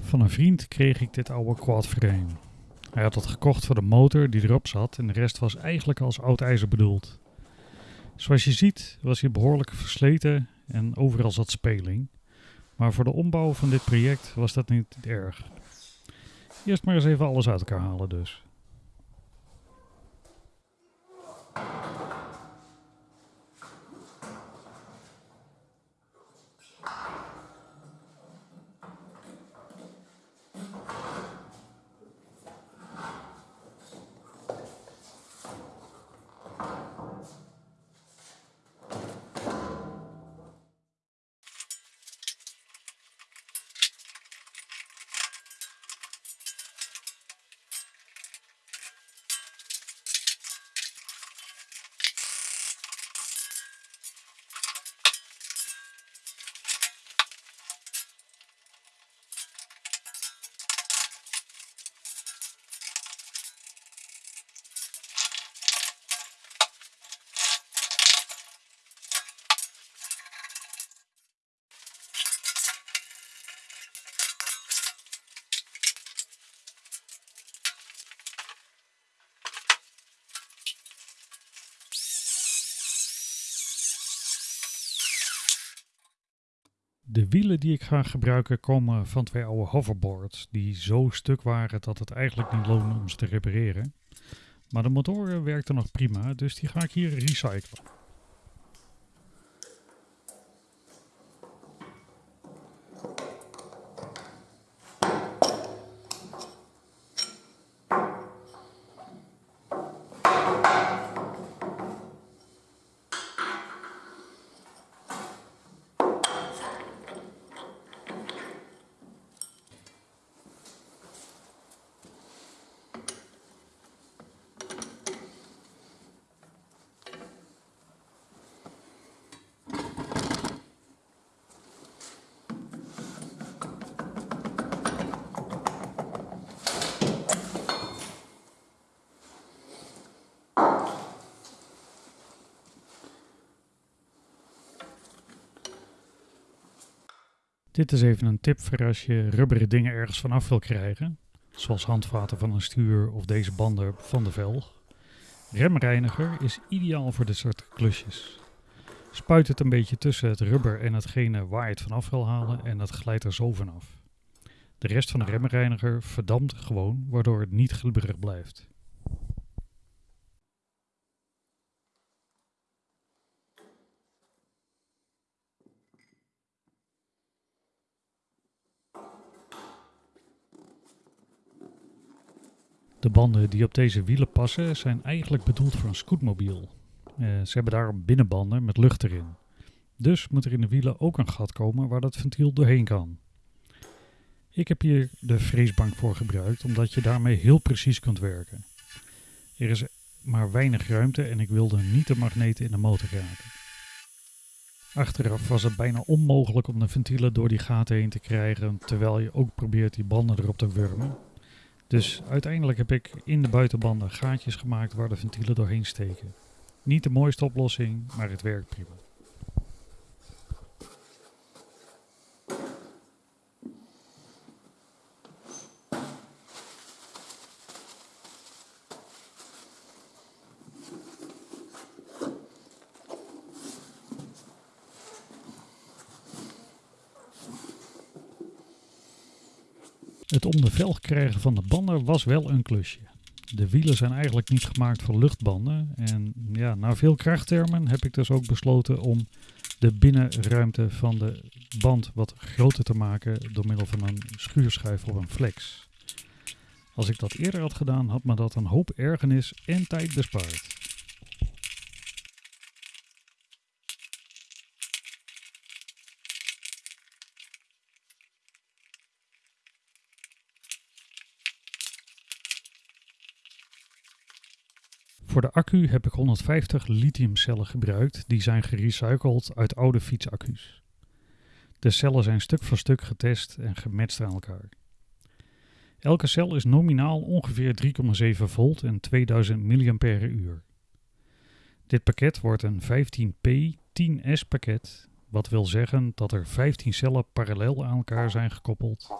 Van een vriend kreeg ik dit oude quadframe. Hij had het gekocht voor de motor die erop zat en de rest was eigenlijk als oud ijzer bedoeld. Zoals je ziet was hij behoorlijk versleten en overal zat speling. Maar voor de ombouw van dit project was dat niet erg. Eerst maar eens even alles uit elkaar halen dus. De wielen die ik ga gebruiken komen van twee oude hoverboards die zo stuk waren dat het eigenlijk niet loonde om ze te repareren. Maar de motoren werkten nog prima, dus die ga ik hier recyclen. Dit is even een tip voor als je rubberen dingen ergens vanaf wil krijgen. Zoals handvaten van een stuur of deze banden van de velg. Remreiniger is ideaal voor dit soort klusjes. Spuit het een beetje tussen het rubber en hetgene waar je het vanaf wil halen en dat glijdt er zo vanaf. De rest van de remreiniger verdampt gewoon, waardoor het niet glibberig blijft. De banden die op deze wielen passen zijn eigenlijk bedoeld voor een scootmobiel. Eh, ze hebben daarom binnenbanden met lucht erin. Dus moet er in de wielen ook een gat komen waar dat ventiel doorheen kan. Ik heb hier de freesbank voor gebruikt omdat je daarmee heel precies kunt werken. Er is maar weinig ruimte en ik wilde niet de magneten in de motor raken. Achteraf was het bijna onmogelijk om de ventielen door die gaten heen te krijgen terwijl je ook probeert die banden erop te wurmen. Dus uiteindelijk heb ik in de buitenbanden gaatjes gemaakt waar de ventielen doorheen steken. Niet de mooiste oplossing, maar het werkt prima. Het om de velg krijgen van de banden was wel een klusje. De wielen zijn eigenlijk niet gemaakt voor luchtbanden. En ja, na veel krachttermen heb ik dus ook besloten om de binnenruimte van de band wat groter te maken door middel van een schuurschijf of een flex. Als ik dat eerder had gedaan, had me dat een hoop ergernis en tijd bespaard. Voor de accu heb ik 150 lithiumcellen gebruikt die zijn gerecycled uit oude fietsaccu's. De cellen zijn stuk voor stuk getest en gematcht aan elkaar. Elke cel is nominaal ongeveer 3,7 volt en 2000 mAh. Dit pakket wordt een 15P 10S pakket, wat wil zeggen dat er 15 cellen parallel aan elkaar zijn gekoppeld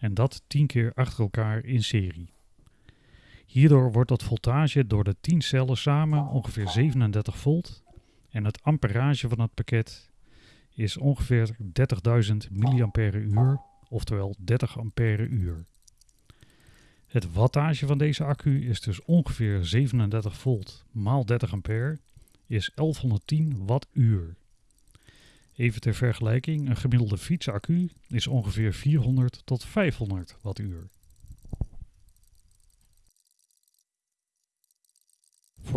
En dat 10 keer achter elkaar in serie. Hierdoor wordt het voltage door de 10 cellen samen ongeveer 37 volt en het amperage van het pakket is ongeveer 30.000 mAh, oftewel 30 ampère uur. Het wattage van deze accu is dus ongeveer 37 volt maal 30 ampère, is 1110 wattuur. Even ter vergelijking, een gemiddelde fietsaccu is ongeveer 400 tot 500 wattuur.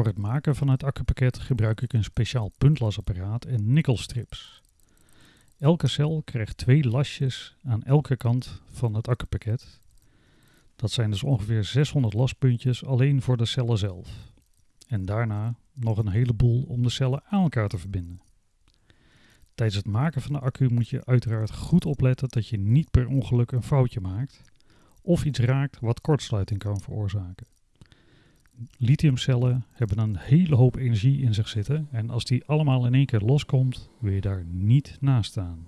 Voor het maken van het accupakket gebruik ik een speciaal puntlasapparaat en nikkelstrips. Elke cel krijgt twee lasjes aan elke kant van het accupakket. Dat zijn dus ongeveer 600 laspuntjes alleen voor de cellen zelf. En daarna nog een heleboel om de cellen aan elkaar te verbinden. Tijdens het maken van de accu moet je uiteraard goed opletten dat je niet per ongeluk een foutje maakt of iets raakt wat kortsluiting kan veroorzaken. Lithiumcellen hebben een hele hoop energie in zich zitten en als die allemaal in één keer loskomt, wil je daar niet naast staan.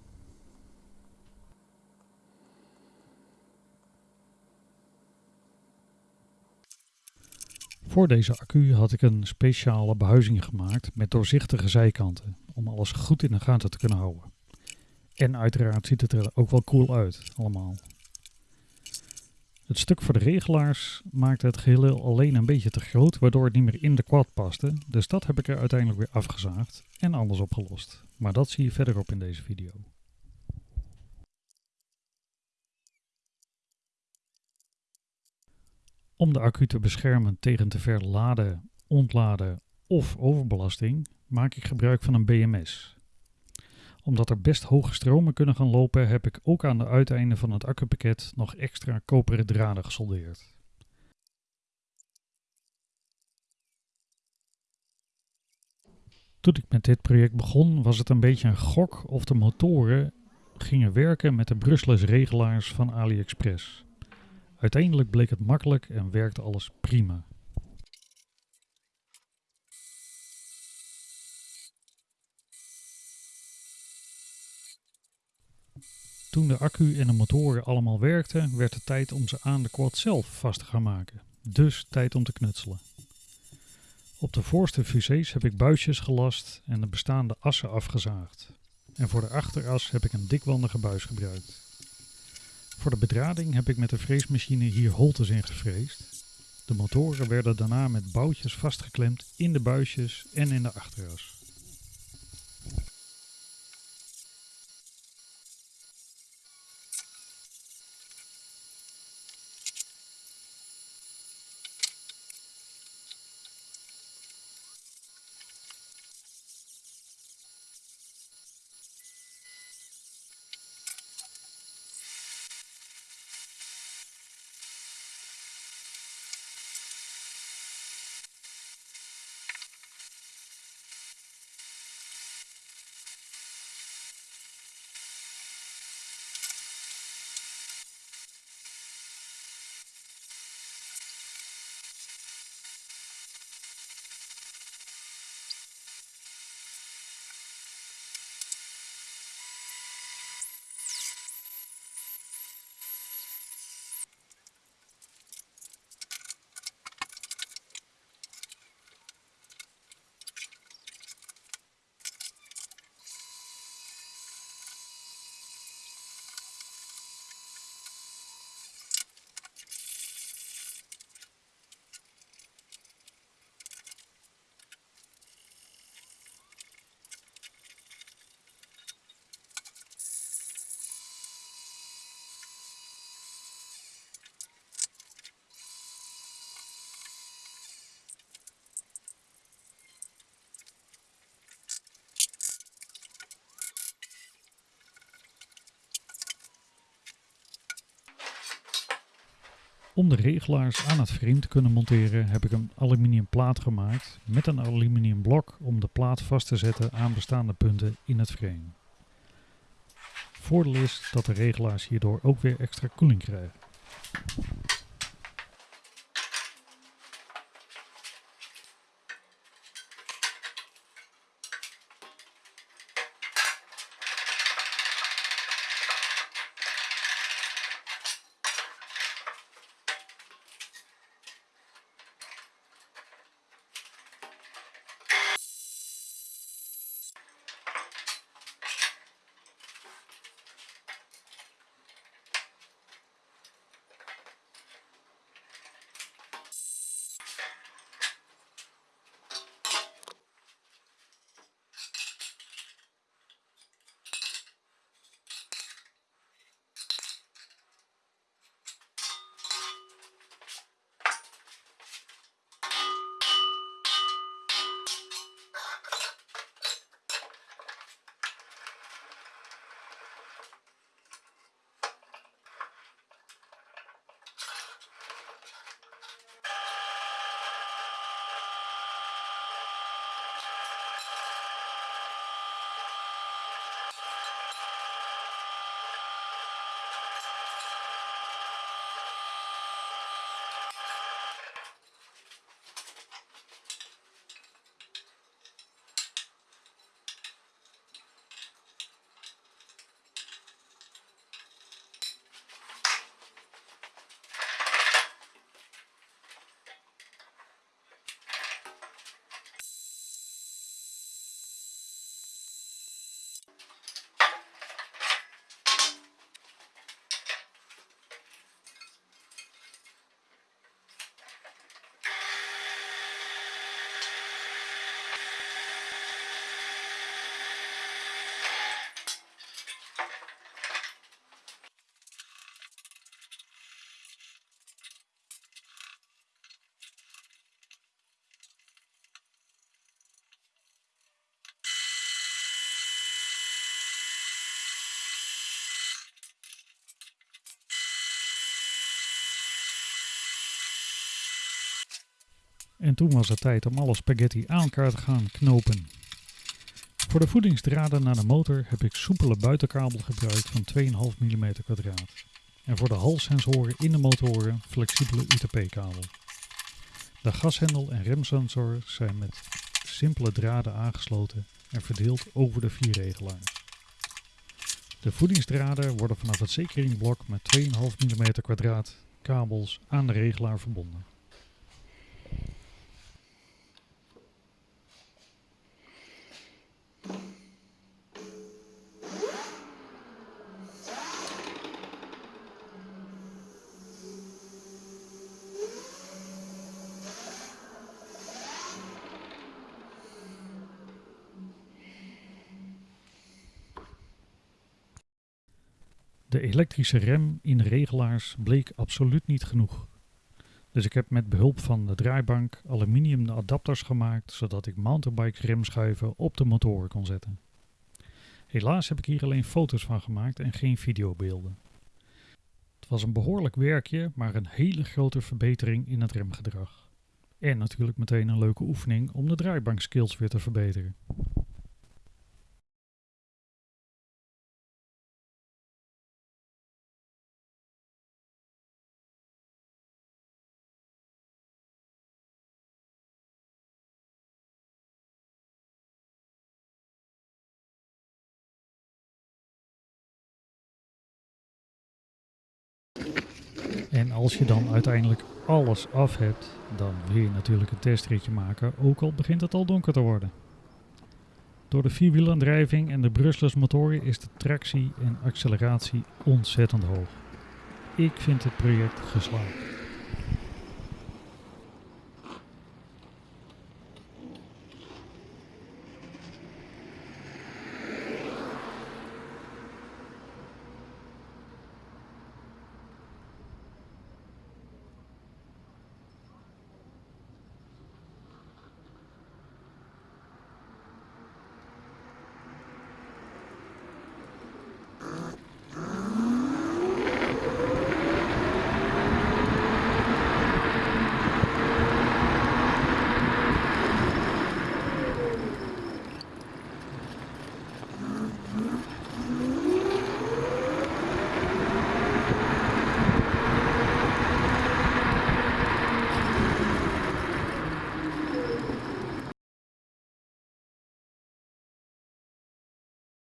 Voor deze accu had ik een speciale behuizing gemaakt met doorzichtige zijkanten, om alles goed in de gaten te kunnen houden. En uiteraard ziet het er ook wel cool uit, allemaal. Het stuk voor de regelaars maakte het geheel alleen een beetje te groot, waardoor het niet meer in de quad paste. Dus dat heb ik er uiteindelijk weer afgezaagd en anders opgelost. Maar dat zie je verderop in deze video. Om de accu te beschermen tegen te ver laden, ontladen of overbelasting maak ik gebruik van een BMS. Omdat er best hoge stromen kunnen gaan lopen heb ik ook aan de uiteinden van het accupakket nog extra koperen draden gesoldeerd. Toen ik met dit project begon was het een beetje een gok of de motoren gingen werken met de brushless regelaars van AliExpress. Uiteindelijk bleek het makkelijk en werkte alles prima. Toen de accu en de motoren allemaal werkten, werd het tijd om ze aan de quad zelf vast te gaan maken. Dus tijd om te knutselen. Op de voorste fusées heb ik buisjes gelast en de bestaande assen afgezaagd. En voor de achteras heb ik een dikwandige buis gebruikt. Voor de bedrading heb ik met de freesmachine hier holtes in gevreesd. De motoren werden daarna met boutjes vastgeklemd in de buisjes en in de achteras. Om de regelaars aan het frame te kunnen monteren heb ik een aluminium plaat gemaakt met een aluminium blok om de plaat vast te zetten aan bestaande punten in het frame. Voordeel is dat de regelaars hierdoor ook weer extra koeling krijgen. En toen was het tijd om alle spaghetti aan elkaar te gaan knopen. Voor de voedingsdraden naar de motor heb ik soepele buitenkabel gebruikt van 2,5 mm kwadraat. En voor de halssensoren in de motoren flexibele UTP-kabel. De gashendel en remsensor zijn met simpele draden aangesloten en verdeeld over de vier regelaars. De voedingsdraden worden vanaf het zekeringblok met 2,5 mm kwadraat kabels aan de regelaar verbonden. De elektrische rem in regelaars bleek absoluut niet genoeg. Dus ik heb met behulp van de draaibank aluminium adapters gemaakt zodat ik mountainbike remschuiven op de motoren kon zetten. Helaas heb ik hier alleen foto's van gemaakt en geen videobeelden. Het was een behoorlijk werkje, maar een hele grote verbetering in het remgedrag. En natuurlijk meteen een leuke oefening om de draaibankskills weer te verbeteren. En als je dan uiteindelijk alles af hebt, dan wil je natuurlijk een testritje maken, ook al begint het al donker te worden. Door de vierwielaandrijving en de brushless motoren is de tractie en acceleratie ontzettend hoog. Ik vind het project geslaagd.